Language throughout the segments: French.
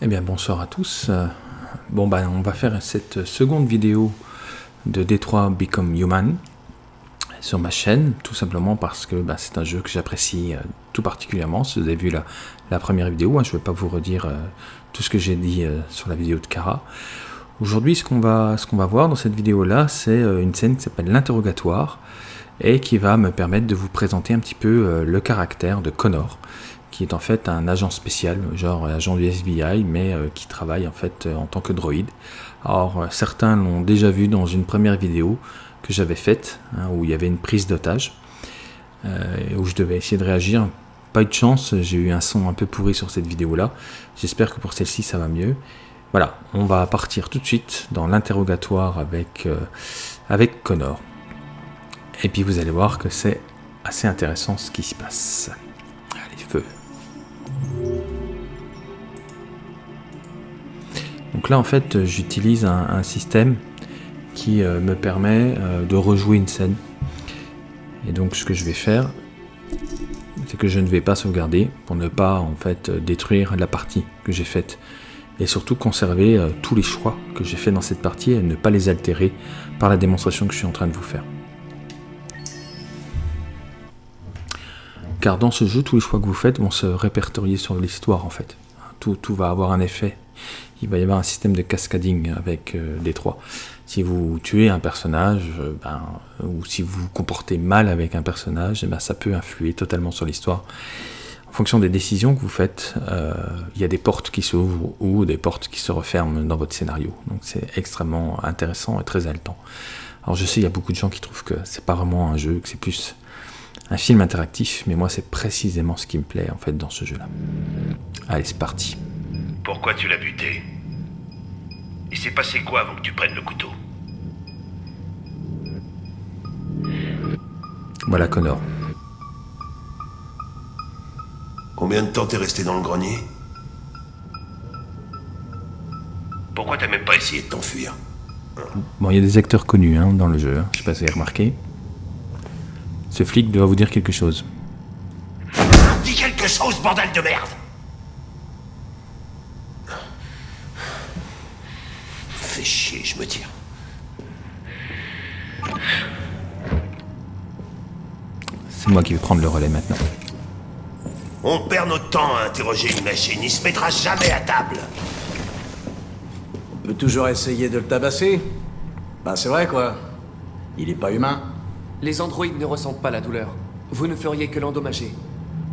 Eh bien bonsoir à tous. Euh, bon ben on va faire cette seconde vidéo de Détroit Become Human sur ma chaîne, tout simplement parce que ben, c'est un jeu que j'apprécie euh, tout particulièrement. Si vous avez vu la, première vidéo, hein, je ne vais pas vous redire euh, tout ce que j'ai dit sur la vidéo de Kara. Aujourd'hui, ce qu'on va, qu'on va voir dans cette vidéo-là, c'est une scène qui s'appelle l'interrogatoire et qui va me permettre de vous présenter un petit peu le caractère de Connor qui est en fait un agent spécial, genre agent du FBI, mais euh, qui travaille en fait euh, en tant que droïde. Alors euh, certains l'ont déjà vu dans une première vidéo que j'avais faite, hein, où il y avait une prise d'otage, où je devais essayer de réagir. Pas eu de chance, j'ai eu un son un peu pourri sur cette vidéo-là. J'espère que pour celle-ci ça va mieux. Voilà, on va partir tout de suite dans l'interrogatoire avec, avec Connor. Et puis vous allez voir que c'est assez intéressant ce qui se passe. Donc là, en fait, j'utilise un, système qui euh, me permet euh, de rejouer une scène. Et donc, ce que je vais faire, c'est que je ne vais pas sauvegarder pour ne pas, en fait, détruire la partie que j'ai faite. Et surtout conserver euh, tous les choix que j'ai fait dans cette partie et ne pas les altérer par la démonstration que je suis en train de vous faire. Car dans ce jeu, tous les choix que vous faites vont se répertorier sur l'histoire en fait. Tout, tout, va avoir un effet. Il va y avoir un système de cascading avec euh, les trois. Si vous tuez un personnage, euh, ben, ou si vous vous comportez mal avec un personnage, eh ben, ça peut influer totalement sur l'histoire. En fonction des décisions que vous faites, euh, il y a des portes qui s'ouvrent ou des portes qui se referment dans votre scénario. Donc c'est extrêmement intéressant et très haletant. Alors je sais, il y a beaucoup de gens qui trouvent que c'est pas vraiment un jeu, que c'est plus un film interactif, mais moi c'est précisément ce qui me plaît en fait dans ce jeu-là. Allez, c'est parti. Pourquoi tu l'as buté? Il s'est passé quoi avant que tu prennes le couteau? Voilà Connor. Combien de temps t'es resté dans le grenier? Pourquoi t'as même pas essayé de t'enfuir? Bon, il y a des acteurs connus hein, dans le jeu, hein. je sais pas si vous avez remarqué. Ce flic doit vous dire quelque chose. Dis quelque chose, bordel de merde Fais chier, je me tire. C'est moi qui vais prendre le relais maintenant. On perd notre temps à interroger une machine, il se mettra jamais à table. On peut toujours essayer de le tabasser. Bah c'est vrai quoi. Il est pas humain. Les androïdes ne ressentent pas la douleur. Vous ne feriez que l'endommager.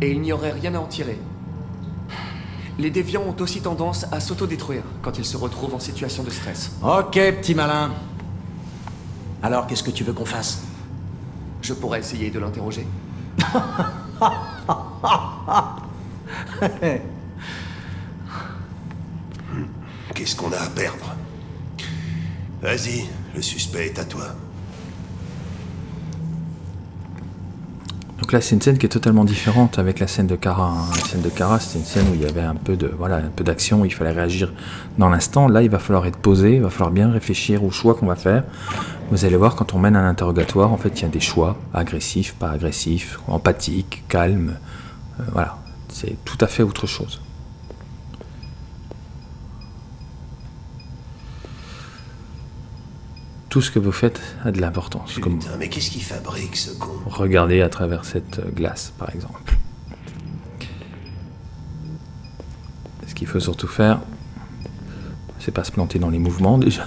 Et il n'y aurait rien à en tirer. Les déviants ont aussi tendance à s'autodétruire quand ils se retrouvent en situation de stress. Ok, petit malin. Alors, qu'est-ce que tu veux qu'on fasse? Je pourrais essayer de l'interroger. Qu'est-ce qu'on a à perdre? Vas-y, le suspect est à toi. Donc là, c'est une scène qui est totalement différente avec la scène de Kara. Hein. La scène de Kara, c'était une scène où il y avait un peu de voilà, un peu d'action, il fallait réagir dans l'instant. Là, il va falloir être posé, il va falloir bien réfléchir aux choix qu'on va faire. Vous allez voir, quand on mène un interrogatoire, en fait, il y a des choix agressifs, pas agressifs, empathiques, calmes. Euh, voilà, c'est tout à fait autre chose. Tout ce que vous faites a de l'importance. Putain, mais qu'est-ce qu'il fabrique ce con Regardez à travers cette glace, par exemple. Ce qu'il faut surtout faire, c'est pas se planter dans les mouvements déjà.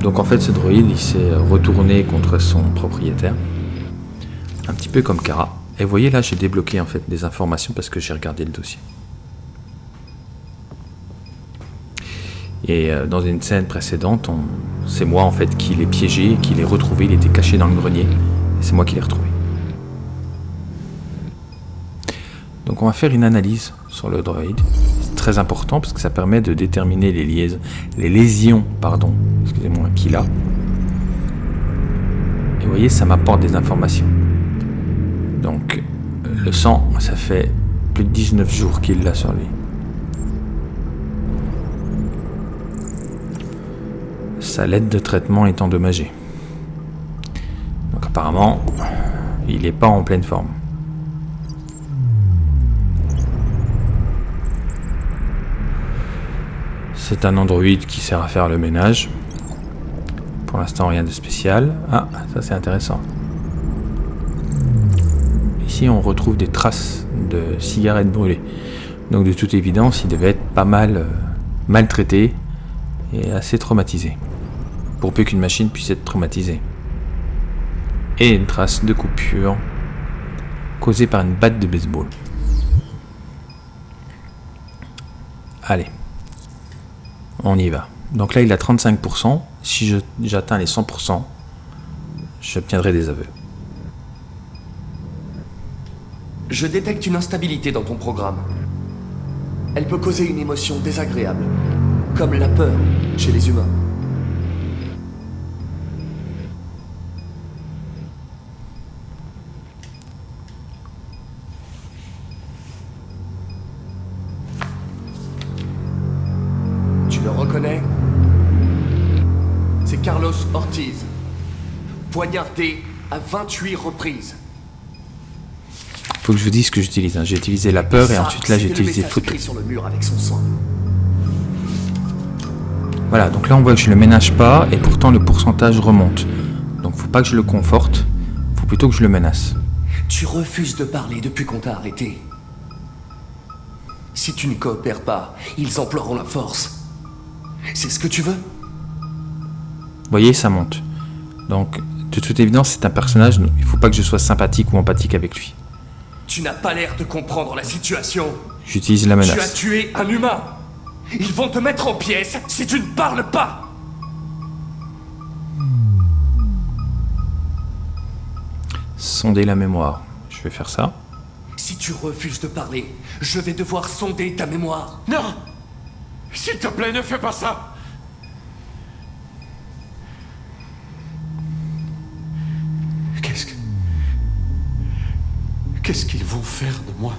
Donc en fait, ce droïde, il s'est retourné contre son propriétaire. Un petit peu comme Kara. Et vous voyez là, j'ai débloqué en fait des informations parce que j'ai regardé le dossier. Et euh, dans une scène précédente, c'est moi en fait qui l'ai piégé, qui l'ai retrouvé, il était caché dans le grenier, et c'est moi qui l'ai retrouvé. Donc on va faire une analyse sur le droïde. C'est très important parce que ça permet de déterminer les, lésions pardon, excusez-moi, qu'il a. Et vous voyez, ça m'apporte des informations. Donc le sang, ça fait plus de 19 jours qu'il l'a sur lui. sa lettre de traitement est endommagée. Donc apparemment, il n'est pas en pleine forme. C'est un androïde qui sert à faire le ménage. Pour l'instant, rien de spécial. Ah, ça c'est intéressant. Ici, on retrouve des traces de cigarettes brûlées. Donc de toute évidence, il devait être pas mal euh, maltraité et assez traumatisé. Pour peu qu'une machine puisse être traumatisée. Et une trace de coupure causée par une batte de baseball. Allez. On y va. Donc là, il a 35%. Si j'atteins les 100%, j'obtiendrai des aveux. Je détecte une instabilité dans ton programme. Elle peut causer une émotion désagréable, comme la peur chez les humains. Poignardé à 28 reprises. Faut que je vous dise ce que j'utilise. hein. J'ai utilisé la peur et ensuite là j'ai utilisé photo. sur le mur avec son sang. Voilà, donc là on voit que je le ménage pas et pourtant le pourcentage remonte. Donc faut pas que je le conforte, faut plutôt que je le menace. Tu refuses de parler depuis qu'on t'a arrêté. Si tu ne coopères pas, ils emploieront la force. C'est ce que tu veux? Vous voyez, ça monte. Donc de toute évidence c'est un personnage, il faut pas que je sois sympathique ou empathique avec lui. Tu n'as pas l'air de comprendre la situation. J'utilise la Tu as menace. tué un humain. Ils vont te mettre en pièces si tu ne parles pas. Sonder la mémoire. Je vais faire ça. Si tu refuses de parler, je vais devoir sonder ta mémoire. Non S'il te plaît, ne fais pas ça Qu'est-ce qu'ils vont faire de moi?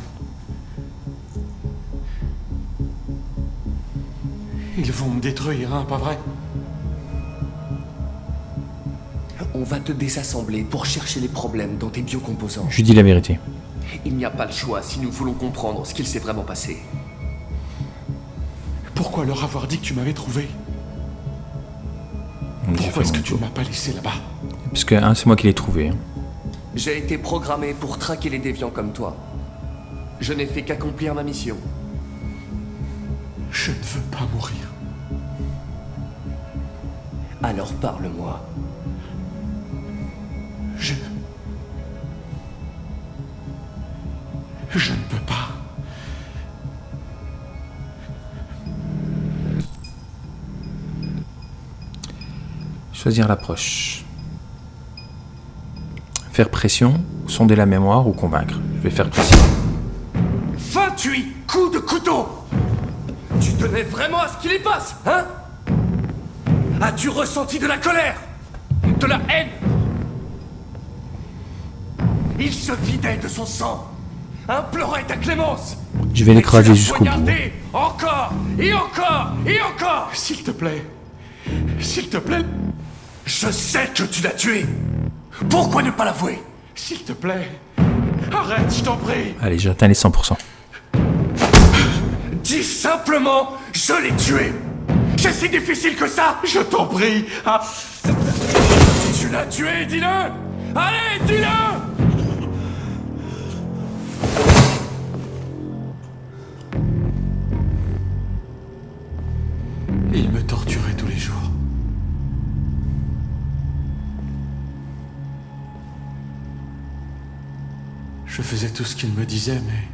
Ils vont me détruire, hein, pas vrai? On va te désassembler pour chercher les problèmes dans tes biocomposants. Je lui dis la vérité. Il n'y a pas le choix si nous voulons comprendre ce qu'il s'est vraiment passé. Pourquoi leur avoir dit que tu m'avais trouvé? Pourquoi est-ce que tu ne m'as pas laissé là-bas? Parce que hein, c'est moi qui l'ai trouvé. hein. J'ai été programmé pour traquer les déviants comme toi. Je n'ai fait qu'accomplir ma mission. Je ne veux pas mourir. Alors parle-moi. Je... Je ne peux pas. Choisir l'approche. Faire pression, sonder la mémoire ou convaincre. Je vais faire pression. 28 coups de couteau Tu tenais vraiment à ce qu'il y passe, hein? As-tu ressenti de la colère? De la haine? Il se vidait de son sang Implorait ta clémence Je vais l'écraser jusqu'au bout. Encore Et encore Et encore S'il te plaît. S'il te plaît. Je sais que tu l'as tué Pourquoi ne pas l'avouer? S'il te plaît. Arrête, je t'en prie. Allez, j'atteins les 100%. Dis simplement, je l'ai tué C'est si difficile que ça Je t'en prie. Ah, Tu l'as tué, dis-le Allez, dis-le faisais tout ce qu'il me disait, mais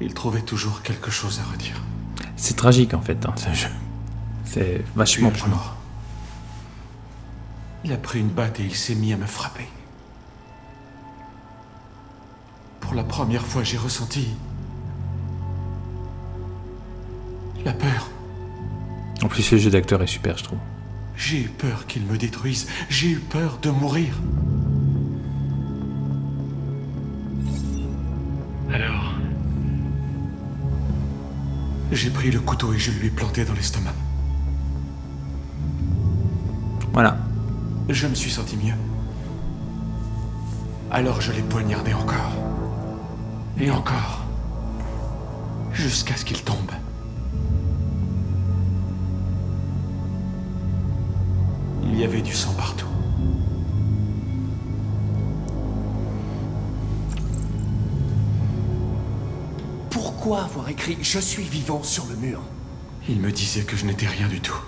il trouvait toujours quelque chose à redire. C'est tragique en fait, hein. C'est vachement prenant. il a pris une batte et il s'est mis à me frapper. Pour la première fois, j'ai ressenti la peur. En plus, le jeu d'acteur est super, je trouve. J'ai eu peur qu'il me détruise. J'ai eu peur de mourir. Alors J'ai pris le couteau et je lui ai planté dans l'estomac. Voilà. Je me suis senti mieux. Alors je l'ai poignardé encore. Et encore. Jusqu'à ce qu'il tombe. Il y avait du sang partout. Pourquoi avoir écrit « Je suis vivant » sur le mur? Il me disait que je n'étais rien du tout.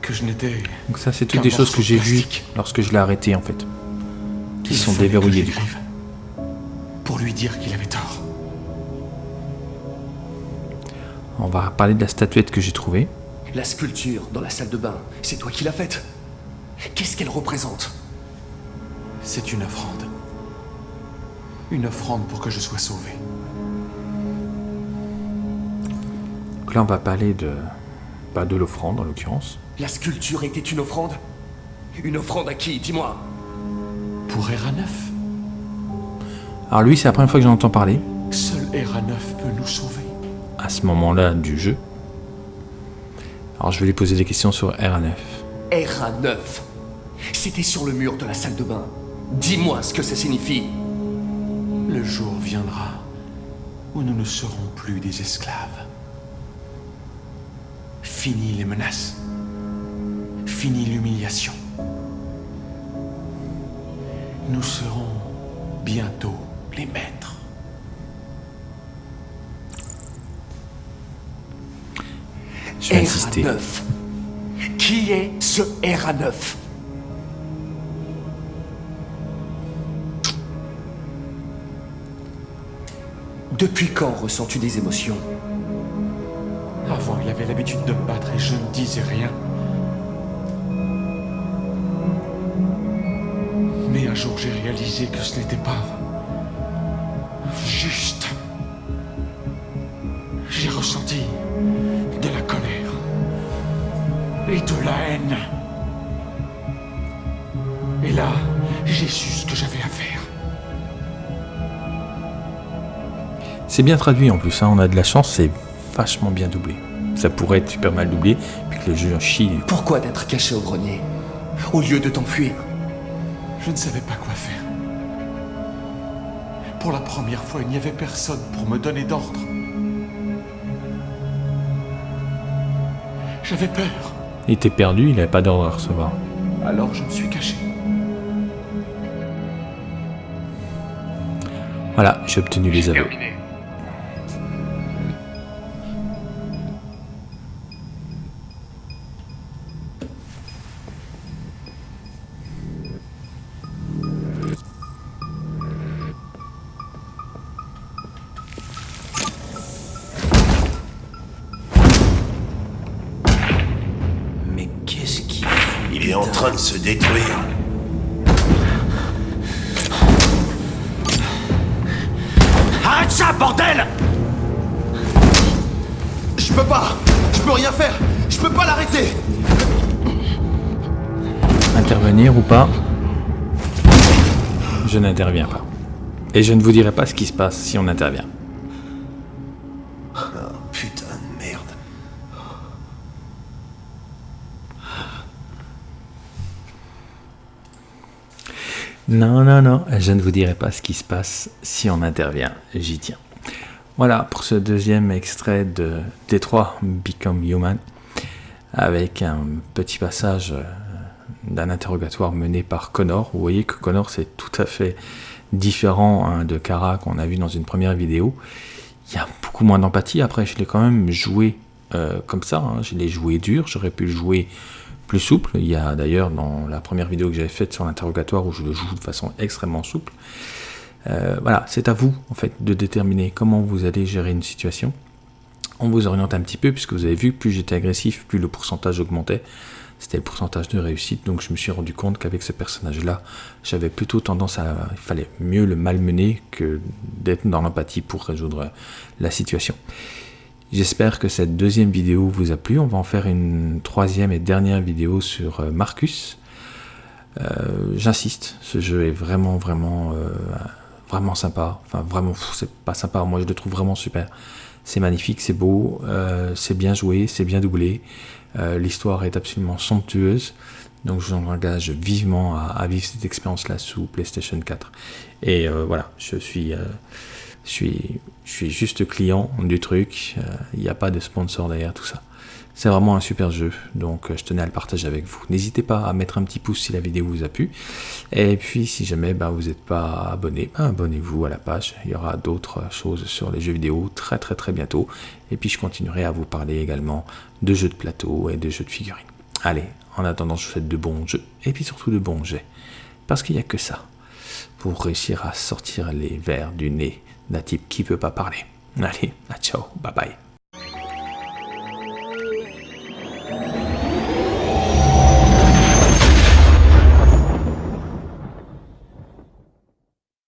Que je n'étais... Donc ça, c'est toutes des choses que j'ai vues lorsque je l'ai arrêté, en fait. Qui sont déverrouillées, du coup. Pour lui dire qu'il avait tort. On va parler de la statuette que j'ai trouvée. La sculpture dans la salle de bain, c'est toi qui l'as faite. Qu'est-ce qu'elle représente? C'est une offrande. Une offrande pour que je sois sauvé. On va parler de, bah, de l'offrande, en l'occurrence. La sculpture était une offrande Une offrande à qui Dis-moi? Pour Era 9, Alors lui, c'est la première fois que j'en entends parler, seul Era 9 peut nous sauver. à ce moment-là du jeu. Alors je vais lui poser des questions sur RA9. RA9 C'était sur le mur de la salle de bain. Dis-moi ce que ça signifie. Le jour viendra où nous ne serons plus des esclaves. Fini les menaces. Fini l'humiliation. Nous serons bientôt les maîtres. Je vais insister. RA9 Qui est ce RA9 Depuis quand ressens-tu des émotions? Avant, il avait l'habitude de me battre et je ne disais rien. Mais un jour, j'ai réalisé que ce n'était pas juste. J'ai ressenti de la colère et de la haine. Et là, j'ai su ce que j'avais à faire. C'est bien traduit en plus, hein, on a de la chance, c'est vachement bien doublé. Ça pourrait être super mal doublé, puis que le jeu en chie. Pourquoi d'être caché au grenier Au lieu de t'enfuir? Je ne savais pas quoi faire. Pour la première fois, il n'y avait personne pour me donner d'ordre. J'avais peur, Il était perdu, il n'avait pas d'ordre à recevoir. alors je me suis caché. Voilà, j'ai obtenu les aveux. Se détruire. Arrête ça, bordel Je peux pas Je peux rien faire Je peux pas l'arrêter Intervenir ou pas? Je n'interviens pas. Et je ne vous dirai pas ce qui se passe si on intervient. Non, non, non, je ne vous dirai pas ce qui se passe si on intervient. J'y tiens. Voilà pour ce deuxième extrait de Détroit Become Human, avec un petit passage euh, d'un interrogatoire mené par Connor. Vous voyez que Connor, c'est tout à fait différent hein, de Kara qu'on a vu dans une première vidéo. Il y a beaucoup moins d'empathie. Après, je l'ai quand même joué euh, comme ça. hein. Je l'ai joué dur. J'aurais pu le jouer plus souple. Il y a d'ailleurs dans la première vidéo que j'avais faite sur l'interrogatoire où je le joue de façon extrêmement souple. Euh, voilà, c'est à vous en fait de déterminer comment vous allez gérer une situation. On vous oriente un petit peu puisque vous avez vu plus j'étais agressif, plus le pourcentage augmentait. C'était le pourcentage de réussite, donc je me suis rendu compte qu'avec ce personnage-là, j'avais plutôt tendance à, il fallait mieux le malmener que d'être dans l'empathie pour résoudre la situation. J'espère que cette deuxième vidéo vous a plu. On va en faire une troisième et dernière vidéo sur euh, Marcus. Euh, J'insiste, ce jeu est vraiment, vraiment, euh, vraiment sympa. Enfin, vraiment, c'est pas sympa. Moi, je le trouve vraiment super. C'est magnifique, c'est beau, c'est bien joué, c'est bien doublé. L'histoire est absolument somptueuse. Donc, je vous engage vivement à, vivre cette expérience-là sous PlayStation 4. Et voilà, je suis. Je suis, juste client du truc. Euh, Il n'y a pas de sponsor derrière tout ça. C'est vraiment un super jeu, donc euh, je tenais à le partager avec vous. N'hésitez pas à mettre un petit pouce si la vidéo vous a plu. Et puis si jamais ben, vous n'êtes pas abonné, ben, abonnez-vous à la page. Il y aura d'autres choses sur les jeux vidéo très très très bientôt. Et puis je continuerai à vous parler également de jeux de plateau et de jeux de figurines. Allez, en attendant, je vous souhaite de bons jeux et puis surtout de bons jets. Parce qu'il n'y a que ça pour réussir à sortir les vers du nez d'un type qui ne peut pas parler. Allez, à ciao, bye bye.